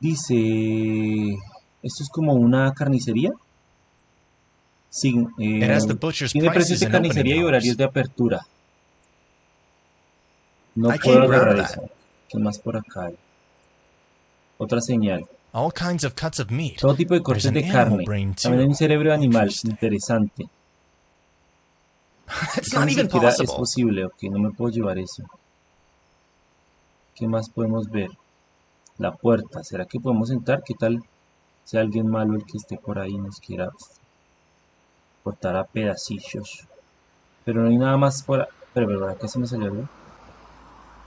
Dice... ¿Esto es como una carnicería? Sí, eh, tiene precios de carnicería y horarios de apertura. No puedo agarrar eso. ¿Qué más por acá hay? Otra señal. All kinds of cuts of meat. Todo tipo de cortes de carne. También hay un cerebro de animal. Interesante. Eso not ni even siquiera es posible. Ok, no me puedo llevar eso. ¿Qué más podemos ver? La puerta. ¿Será que podemos entrar? ¿Qué tal si alguien malo el que esté por ahí nos quiera cortar a pedacillos? Pero no hay nada más por... Pero, pero, acá se me salió algo.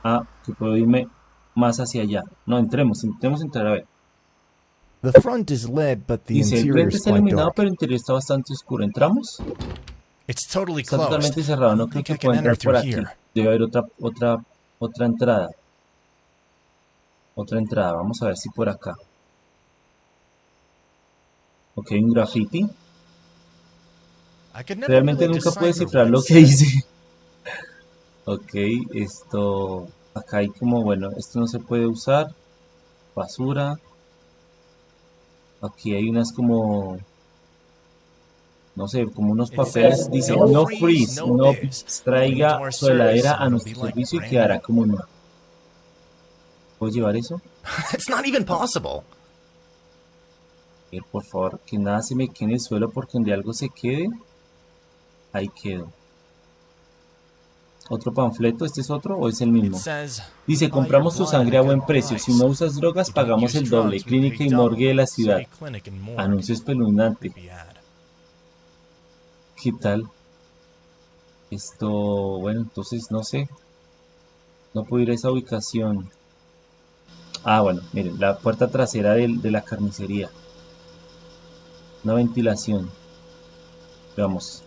Ah, que puedo irme más hacia allá. No, entremos, intentemos entrar a ver. The front is lit, but the Dice, el frente is está iluminado, pero el interior está bastante oscuro. ¿Entramos? It's totally Está closed. totalmente cerrado, no creo que pueda entrar por aquí. Debe haber otra, otra, otra entrada. Otra entrada, vamos a ver si por acá. Ok, un graffiti. Realmente nunca descifrar what lo que dice. Ok, esto... Acá hay como, bueno, esto no se puede usar. Basura. Aquí hay unas como... No sé, como unos papeles. Dice, "No freeze, no no biz. traiga When we su heladera a nuestro servicio y quedará new." como nueva. ¿Puedo llevar eso? It's not even possible. Por favor, que nada se me quede en el suelo porque donde algo se quede, ahí quedo. Otro panfleto, ¿este es otro o es el mismo? Dice, "Buy compramos tu sangre a buen precio. Si no usas drogas, pagamos el doble. Clínica y morgue de la ciudad. Anuncio espeluznante. ¿Qué tal? Esto, bueno, entonces no sé. No puedo ir a esa ubicación. Ah, bueno, miren, la puerta trasera del- de la carnicería. Una ventilación. Veamos.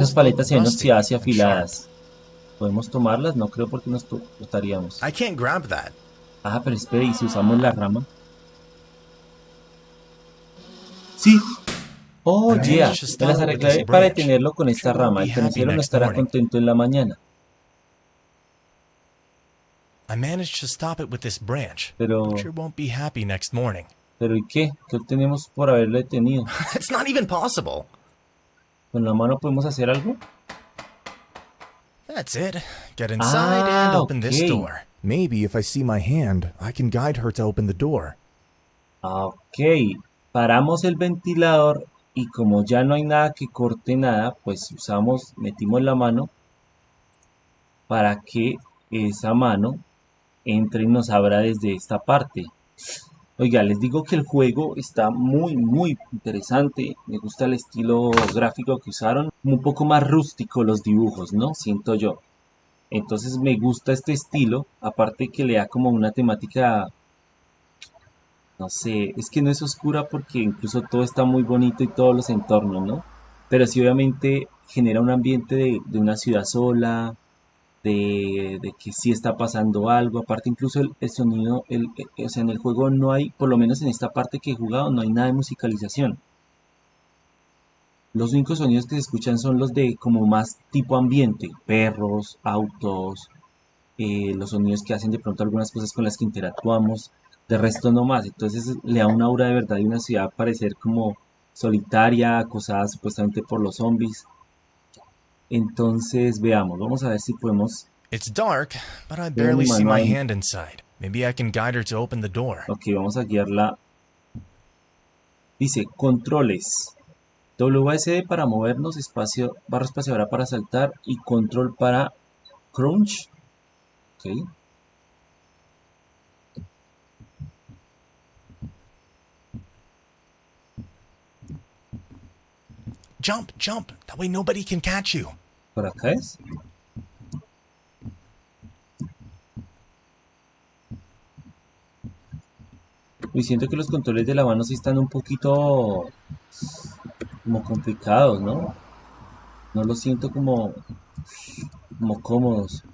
Las paletas se ven oxidadas y afiladas. ¿Podemos tomarlas? No creo porque nos that. Ah, pero espere, ¿y si usamos la rama? Sí. Oh, yeah. Me las this para detenerlo con esta rama. El carnicero no estará contento en la mañana. I managed to stop it with this branch. Pero, Sure won't be happy next morning. pero ¿y qué? ¿Qué obtenemos por haberlo detenido? It's not even possible. ¿Con la mano podemos hacer algo? That's it. Get inside Ah, and open this okay. door. Maybe if I see my hand, I can guide her to open the door. Ah, Ok. Paramos el ventilador y como ya no hay nada que corte nada, pues usamos, metimos la mano para que esa mano entre y nos abra desde esta parte. Oiga, les digo que el juego está muy, muy interesante. Me gusta el estilo gráfico que usaron. Un poco más rústico los dibujos, ¿no? Siento yo. Entonces me gusta este estilo. Aparte que le da como una temática... No sé, es que no es oscura porque incluso todo está muy bonito y todos los entornos, ¿no? Pero sí obviamente genera un ambiente de, de una ciudad sola, de, de que sí está pasando algo. Aparte, incluso el, el sonido, el, eh, o sea, en el juego no hay, por lo menos en esta parte que he jugado, no hay nada de musicalización. Los únicos sonidos que se escuchan son los de como más tipo ambiente, perros, autos, eh, los sonidos que hacen de pronto algunas cosas con las que interactuamos, de resto no más. Entonces le da una aura de verdad de una ciudad parecer como solitaria, acosada supuestamente por los zombies. Entonces veamos, vamos a ver si podemos It's dark, but I barely see my hand inside. Maybe I can guide her to open the door. Ok, vamos a guiarla. Dice, controles. WSD para movernos, espacio, barra espaciadora para saltar y control para crunch. Ok. Jump, jump. That way nobody can catch you. Por acá es. Uy, siento que los controles de la mano sí están un poquito como complicados, ¿no? No los siento como, como cómodos.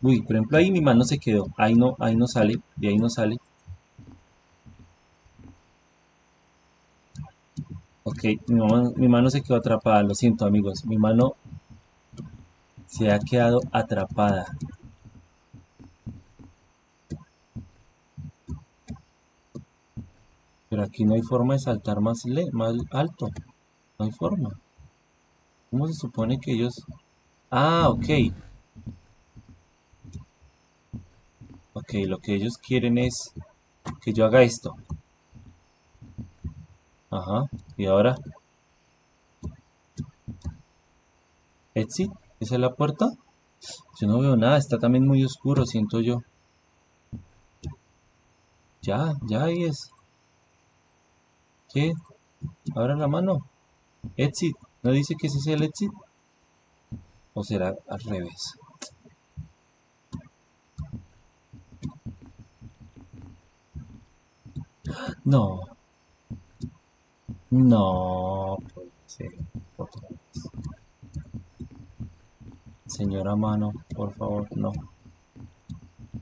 Uy, por ejemplo ahí mi mano se quedó. Ahí no, ahí no sale, de ahí no sale. Ok, mi mano, se quedó atrapada, lo siento amigos, mi mano se ha quedado atrapada. Pero aquí no hay forma de saltar más, más alto, no hay forma. ¿Cómo se supone que ellos...? Ah, ok. Ok, lo que ellos quieren es que yo haga esto. Ajá, y ahora. Exit, ¿esa es la puerta? Yo no veo nada, está también muy oscuro, siento yo. Ya, ya ahí es. ¿Qué? Abra la mano. Exit, ¿no dice que ese es el exit? ¿O será al revés? No. No. puede ser. Otra vez. Señora mano, por favor, no.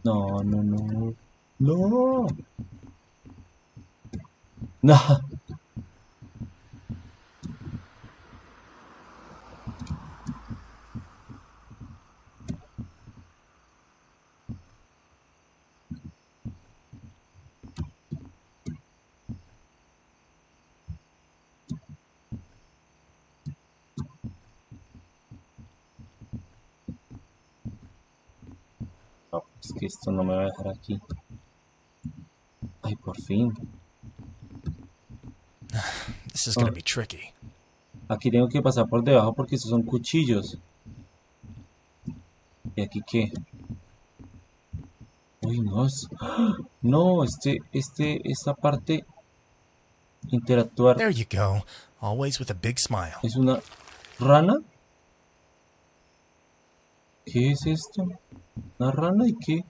No, no, no. No. No. No, es que esto no me va a dejar aquí. Ay, por fin. This is gonna Oh. be tricky. Aquí tengo que pasar por debajo porque estos son cuchillos. ¿Y aquí qué? Uy, no. es- ¡Ah! No, este, este, esta parte interactuar There you go. Always with a big smile. es una rana. ¿Qué es esto? ¿Una rana y qué?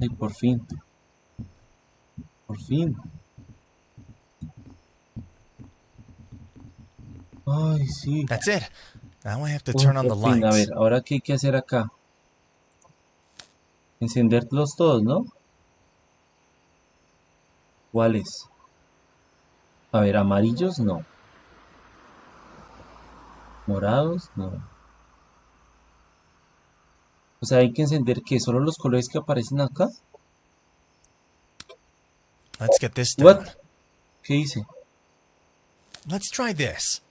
Ay, por fin. Por fin. Ay, sí. That's it. Now I have to turn on the fin. A lights. ver, ahora qué hay que hacer acá. Encenderlos todos, ¿no? ¿Cuáles? A ver, amarillos no. Morados no. O sea, hay que encender que solo los colores que aparecen acá. Let's get this What? down. ¿Qué hice? Let's try this.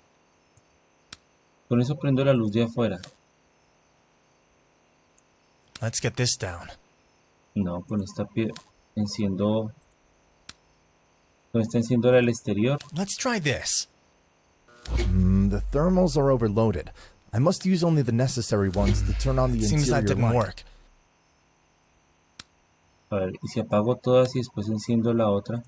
Con eso prendo la luz de afuera. Let's get this down. No, con esta pie enciendo. Con esta enciendo la del exterior. Let's try this. Hmm, the thermals are overloaded. I must use only the necessary ones to turn on the Seems that interior didn't light. work. A ver, y si apago todas y después enciendo la otra.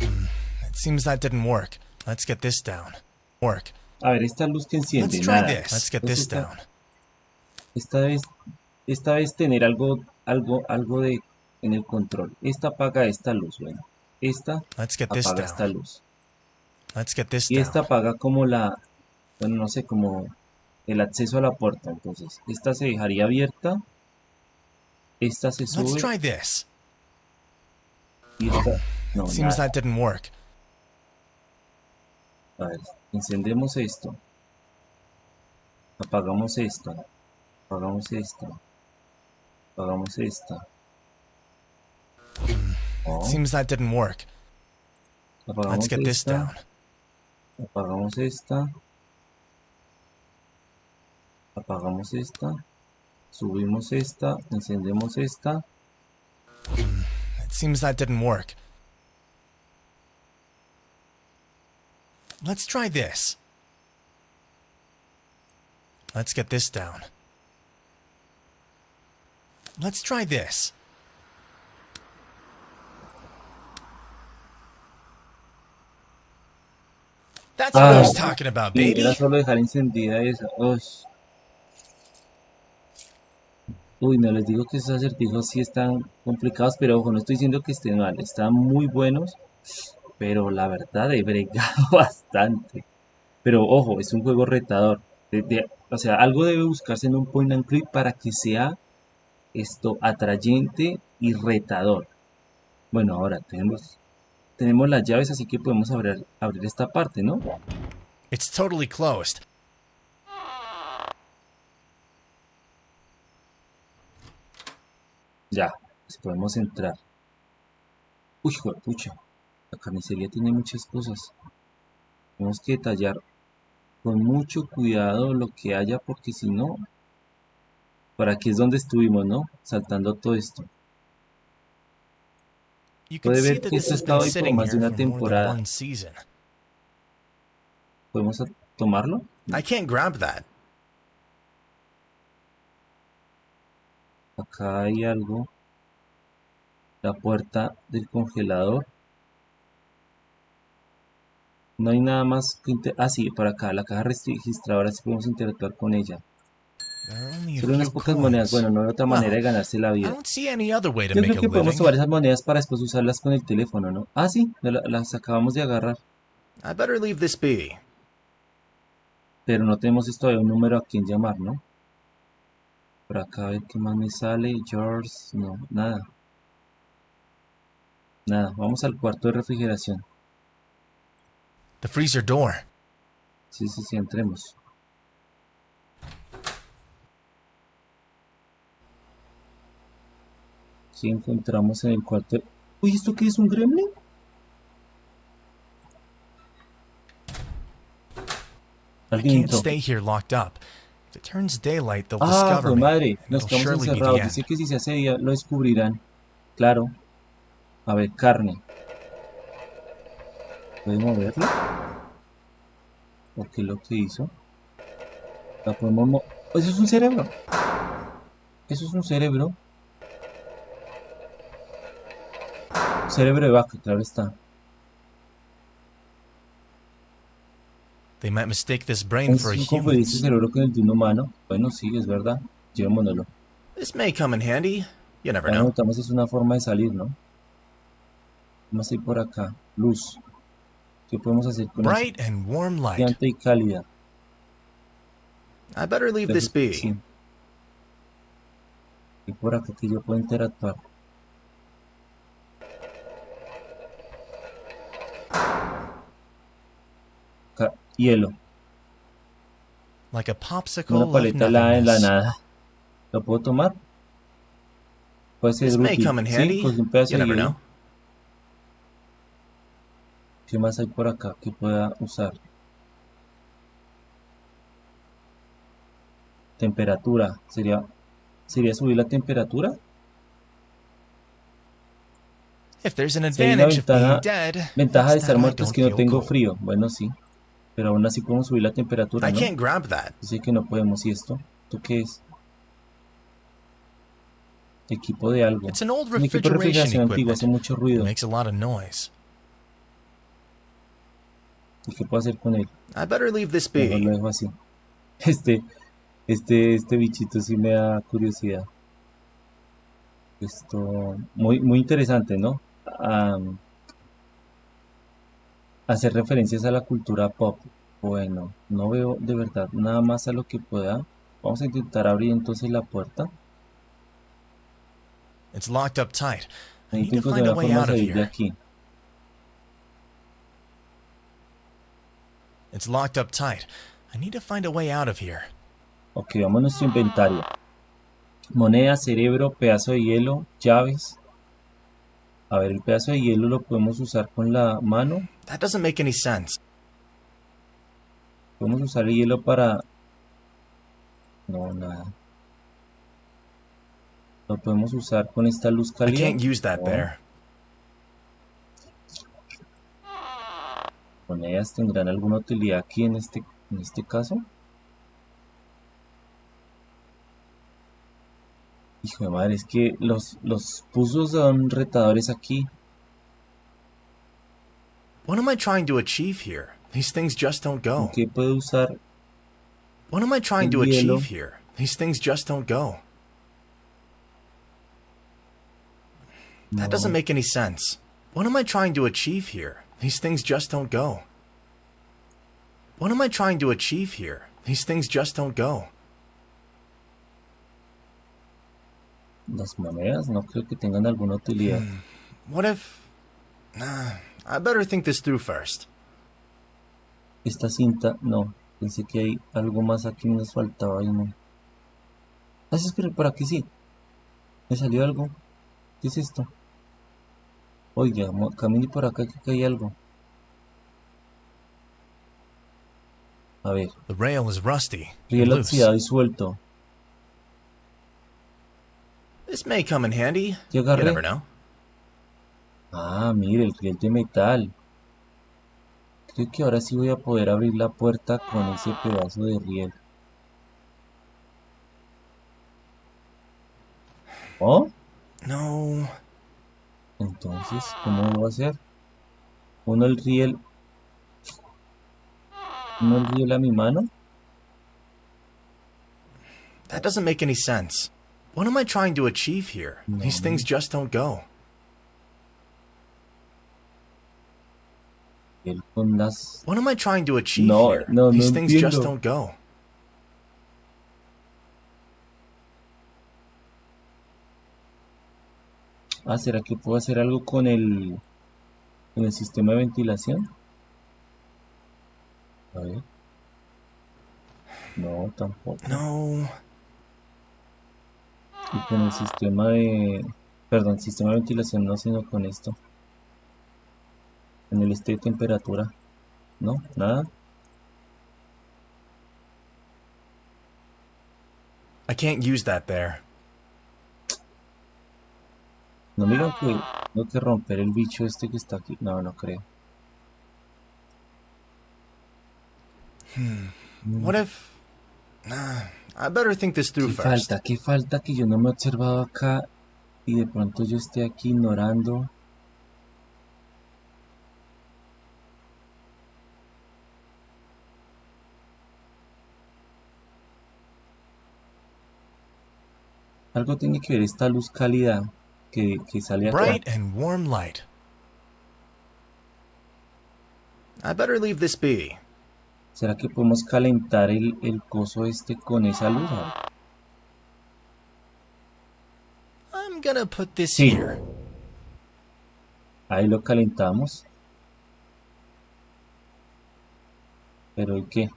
It seems that didn't work. Let's get this down. Work. A ver, esta luz que enciende, Let's try nada. this. Let's get this esta- down. Esta vez, esta vez tener algo, algo, algo de en el control. Esta apaga esta luz, bueno. Esta Let's get this apaga esta down. luz. Let's get this Y esta down. apaga como la, bueno, no sé, como el acceso a la puerta. Entonces, esta se dejaría abierta. Esta se Let's sube try this. y esta, no, Seems nada. that didn't work. A ver, encendemos esto. Apagamos esta. Apagamos esta. Apagamos esta. No, Seems that didn't work. apagamos Let's get this down. Apagamos esta. Apagamos esta. Subimos esta. Encendemos esta. It seems that didn't work. Let's try this. Let's get this down. Let's try this. That's what I was Ah, talking about, Y baby. era solo dejar encendida esa. Uy. Uy, no les digo que esos acertijos sí están complicados, pero ojo, no estoy diciendo que estén mal, están muy buenos, pero la verdad he bregado bastante. Pero ojo, es un juego retador. de- de- o sea, algo debe buscarse en un point and click para que sea esto atrayente y retador. Bueno, ahora tenemos, tenemos las llaves, así que podemos abrir, abrir esta parte, ¿no? It's totally closed. Ya, pues podemos entrar. Uy, pucha. La carnicería tiene muchas cosas. Tenemos que detallar con mucho cuidado lo que haya porque si no... Por aquí es donde estuvimos, ¿no? Saltando todo esto. Puede ver que esto estaba been ahí por más de una temporada. ¿Podemos tomarlo? I can't grab that. Acá hay algo. La puerta del congelador. No hay nada más que... Ah, sí, por acá, la caja registradora sí podemos interactuar con ella. There are only a Solo unas pocas monedas, bueno, no hay otra manera de ganarse la vida. Yo creo que podemos tomar esas monedas para después usarlas con el teléfono, ¿no? Ah, sí, la- las acabamos de agarrar. I better leave this be. Pero no tenemos esto de un número a quien llamar, ¿no? Por acá a ver qué más me sale. George, no, nada. Nada, vamos al cuarto de refrigeración. The freezer door. Sí, sí, sí, entremos. Sí, encontramos en el cuarto. Uy, ¿esto qué es? ¿Un gremlin? Alguien can't entró. stay here locked up. If it turns daylight, they'll Ah, madre, nos quedamos encerrados. Dice que si se hace día lo descubrirán. Claro. A ver, carne. ¿Puede moverla? ¿O qué es lo que hizo? La podemos mo- Eso es un cerebro. Eso es un cerebro. Cerebro de vaca, claro está. They might mistake this brain for a human's. cerebro con el de un humano. Bueno, sí, es verdad. Llevémonoslo. This may come in handy. You never know. notamos es una forma de salir, ¿no? Vamos a ir por acá. Luz. ¿Qué podemos hacer con? Bright and warm light. Y cálida. I better leave this be. Y por acá que yo puedo interactuar. Ca- hielo. Like a popsicle Una paleta helada en la nada. ¿Lo puedo tomar? Puede ser útil. Sí, pues un pedazo de hielo. ¿Qué más hay por acá que pueda usar? Temperatura. ¿Sería, ¿Sería subir la temperatura? If there's an Si hay una advantage of being ventaja, dead, ventaja de estar muerto es que no tengo frío. Bueno, sí. Pero aún así podemos subir la temperatura, I ¿no? can't grab that. Dice que no podemos. ¿Y esto? ¿Esto qué es? Equipo de algo. It's an old Un equipo de refrigeración antiguo. Hace mucho ruido. makes a lot of noise. ¿Y qué puedo hacer con él? I better leave this Mejor lo be. dejo así. Este, este, este bichito sí me da curiosidad. Esto, muy, muy interesante, ¿no? Am, hacer referencias a la cultura pop. Bueno, no veo de verdad nada más a lo que pueda. Vamos a intentar abrir entonces la puerta. It's locked up tight. I need Necesito to find encontrar a una way forma de out of salir de here. aquí. It's locked up tight. I need to find a way out of here. Ok, vamos a nuestro inventario. Moneda, cerebro, pedazo de hielo, llaves. A ver, el pedazo de hielo lo podemos usar con la mano. That doesn't make any sense. Podemos usar el hielo para... No, nada. Lo podemos usar con esta luz I cálida. can't use that No. there. Monedas tendrán alguna utilidad aquí en este, en este caso. Hijo de madre, es que los, los puzzles son retadores aquí. What am I trying to achieve here? These things just don't go. ¿Qué puedo usar? What am I trying to hielo. achieve here? These things just don't go. No. That doesn't make any sense. What am I trying to achieve here? These things just don't go. What am I trying to achieve here? These things just don't go. Las monedas no creo que tengan alguna utilidad. What if. I better think this through first. Esta cinta, no. Pensé que hay algo más aquí nos faltaba y no. Ah, sí, espera, por aquí sí. Me salió algo. ¿Qué es esto? Oiga, camine por acá que hay algo. A ver, The rail is rusty. riel oxidado y suelto. This may come in handy. ¿Qué You agarré? never know. Ah, mire, el riel de metal. Creo que ahora sí voy a poder abrir la puerta con ese pedazo de riel. ¿Oh? No. Entonces, ¿cómo lo voy a hacer? Uno el riel. ¿No el riel a mi mano? That doesn't make any sense. What am I trying to achieve here? These things just don't go. What am I trying to achieve No, here? no, no These things just entiendo. don't go. Ah, ¿será que puedo hacer algo con el... con el sistema de ventilación? A ver. No, tampoco. No. Y con el sistema de... Perdón, sistema de ventilación no, sino con esto. En el este de temperatura. No, nada. I can't use that there. No digan que tengo que romper el bicho este que está aquí. No, no creo. What if... I better think this through ¿Qué first. falta? ¿Qué falta que yo no me he observado acá y de pronto yo esté aquí ignorando? Algo tiene que ver esta luz cálida que, que sale acá. Bright and warm light. I better leave this be. ¿Será que podemos calentar el, el coso este con esa luz? I'm gonna put this Sí. here. Ahí lo calentamos. Pero ¿y qué?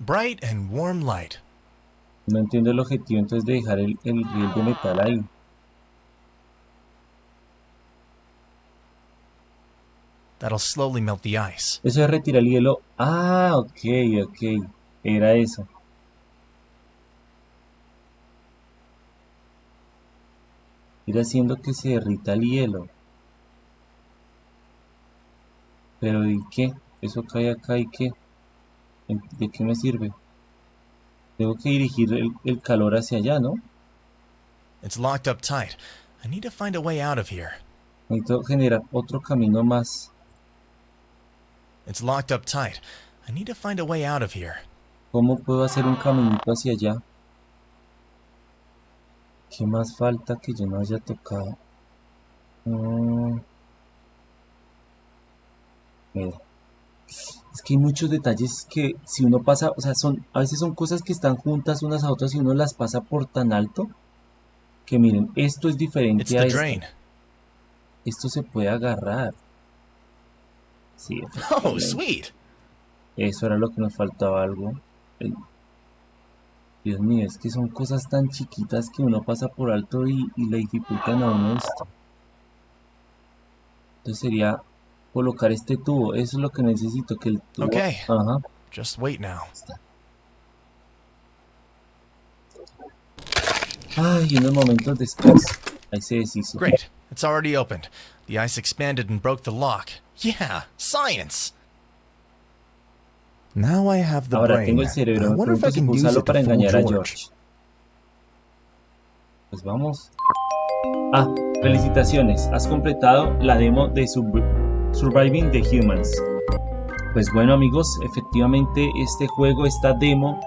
Bright and warm light. No entiendo el objetivo entonces de dejar el, el riel de metal ahí. That'll slowly melt the ice. Eso es retirar el hielo. Ah, ok, ok. Era eso. Ir haciendo que se derrita el hielo. Pero ¿y qué? Eso cae acá y qué? ¿En- ¿De qué me sirve? Tengo que dirigir el, el calor hacia allá, ¿no? It's locked up tight. I need to find a way out of here. Necesito generar otro camino más. It's locked up tight. I need to find a way out of here. ¿Cómo puedo hacer un caminito hacia allá? ¿Qué más falta que yo no haya tocado? Mm. Mira. Es que hay muchos detalles que si uno pasa, o sea, son, a veces son cosas que están juntas unas a otras y uno las pasa por tan alto que miren, esto es It's diferente a the esto. drain. Esto se puede agarrar. Sí, Oh, sweet. Eso era lo que nos faltaba algo. Dios mío, es que son cosas tan chiquitas que uno pasa por alto y, y le dificultan a uno esto. Entonces sería colocar este tubo. Eso es lo que necesito, que el tubo... Okay. Ajá. Just wait now. Ay, unos momentos después. Ahí se deshizo. Great. It's already opened. The ice expanded and broke the lock. Yeah, science. Now I have the Ahora brain. tengo el cerebro. I wonder if I can use usarlo it to para fool engañar a George. George. Pues vamos. Ah, felicitaciones. Has completado la demo de Sub- Surviving the Humans. Pues bueno amigos, efectivamente este juego, esta demo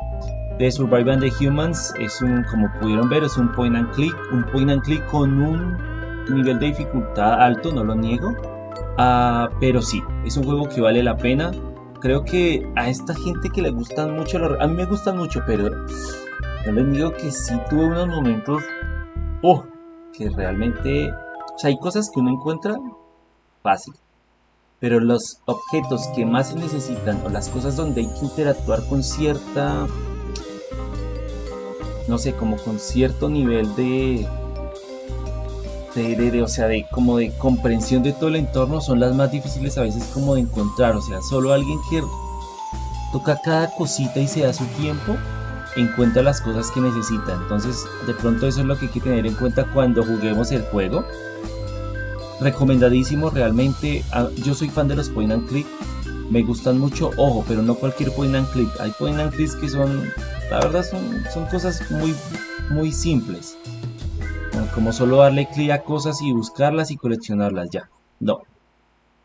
de Surviving the Humans es un, como pudieron ver, es un point and click, un point and click con un nivel de dificultad alto, no lo niego. Ah, pero sí, es un juego que vale la pena. Creo que a esta gente que le gustan mucho, los- a mí me gustan mucho, pero no les digo que sí tuve unos momentos, oh, que realmente, hay cosas que uno encuentra fácil, pero los objetos que más se necesitan o las cosas donde hay que interactuar con cierta, no sé, como con cierto nivel de, de, o sea, de como de comprensión de todo el entorno son las más difíciles a veces como de encontrar, o sea, solo alguien que toca cada cosita y se da su tiempo encuentra las cosas que necesita. Entonces, de pronto eso es lo que hay que tener en cuenta cuando juguemos el juego. Recomendadísimo realmente. Yo soy fan de los point and click. Me gustan mucho, ojo, pero no cualquier point and click. Hay point and clicks que son, la verdad, son, son cosas muy, muy simples. Como- solo darle clic a cosas y buscarlas y coleccionarlas ya. No.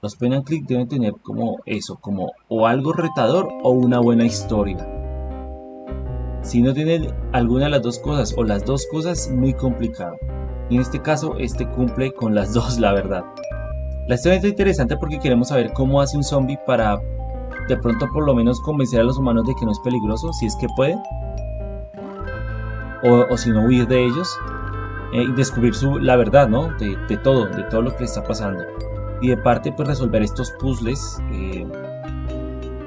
Los point and click deben tener como eso, como o algo retador o una buena historia. Si no tienen alguna de las dos cosas o las dos cosas, muy complicado. Y en este caso, este cumple con las dos, la verdad. La historia está interesante porque queremos saber cómo hace un zombie para de pronto por lo menos convencer a los humanos de que no es peligroso, si es que puede. O, si no huir de ellos. Eh, y descubrir su, la verdad, ¿no? De, de, todo, de todo lo que le está pasando. Y de parte, pues resolver estos puzzles eh,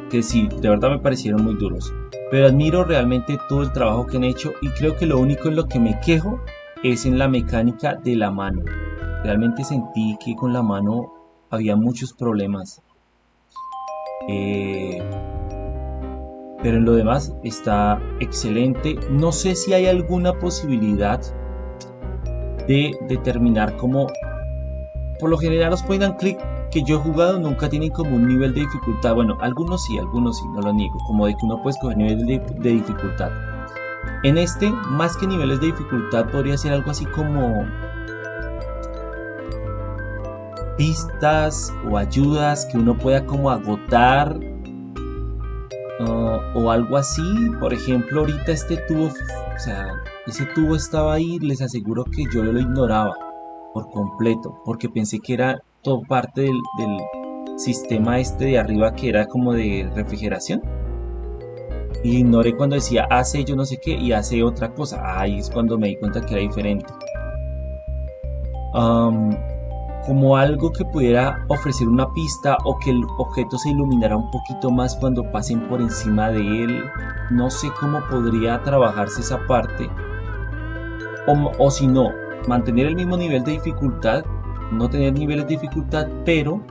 que sí, de verdad me parecieron muy duros. Pero admiro realmente todo el trabajo que han hecho y creo que lo único en lo que me quejo es en la mecánica de la mano. Realmente sentí que con la mano había muchos problemas. Eh, pero en lo demás está excelente. No sé si hay alguna posibilidad de determinar cómo... Por lo general los point and click que yo he jugado nunca tienen como un nivel de dificultad. Bueno, algunos sí, algunos sí, no lo niego. Como de que uno puede escoger niveles de dificultad. En este, más que niveles de dificultad, podría ser algo así como pistas o ayudas que uno pueda como agotar uh, o algo así. Por ejemplo, ahorita este tubo, o sea, ese tubo estaba ahí, les aseguro que yo lo ignoraba por completo, porque pensé que era todo parte del, sistema este de arriba que era como de refrigeración y ignoré cuando decía hace yo no sé qué y hace otra cosa. Ahí es cuando me di cuenta que era diferente. como algo que pudiera ofrecer una pista o que el objeto se iluminara un poquito más cuando pasen por encima de él. No sé cómo podría trabajarse esa parte. O, si no, mantener el mismo nivel de dificultad, no tener niveles de dificultad, pero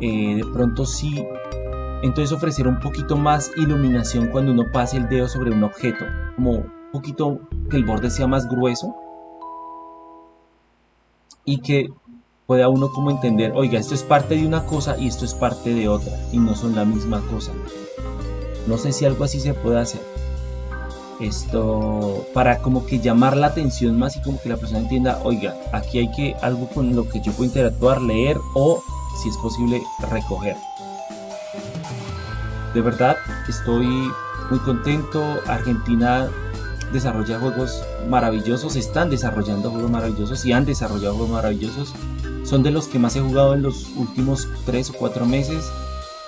eh, de pronto sí entonces ofrecer un poquito más iluminación cuando uno pase el dedo sobre un objeto, como un poquito que el borde sea más grueso y que pueda uno como entender, oiga, esto es parte de una cosa y esto es parte de otra y no son la misma cosa. No sé si algo así se puede hacer. Esto para como que llamar la atención más y como que la persona entienda, oiga, aquí hay que algo con lo que yo puedo interactuar, leer o si es posible recoger. De verdad, estoy muy contento. Argentina desarrolla juegos maravillosos, están desarrollando juegos maravillosos y han desarrollado juegos maravillosos. Son de los que más he jugado en los últimos 3 o 4 meses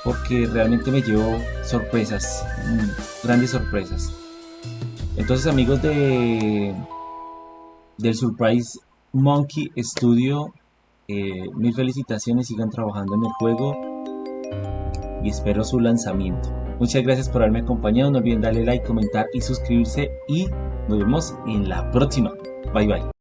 porque realmente me llevo sorpresas, mm, grandes sorpresas. Entonces amigos de del Surprise Monkey Studio, eh, mil felicitaciones, sigan trabajando en el juego y espero su lanzamiento. Muchas gracias por haberme acompañado, no olviden darle like, comentar y suscribirse y nos vemos en la próxima. Bye bye.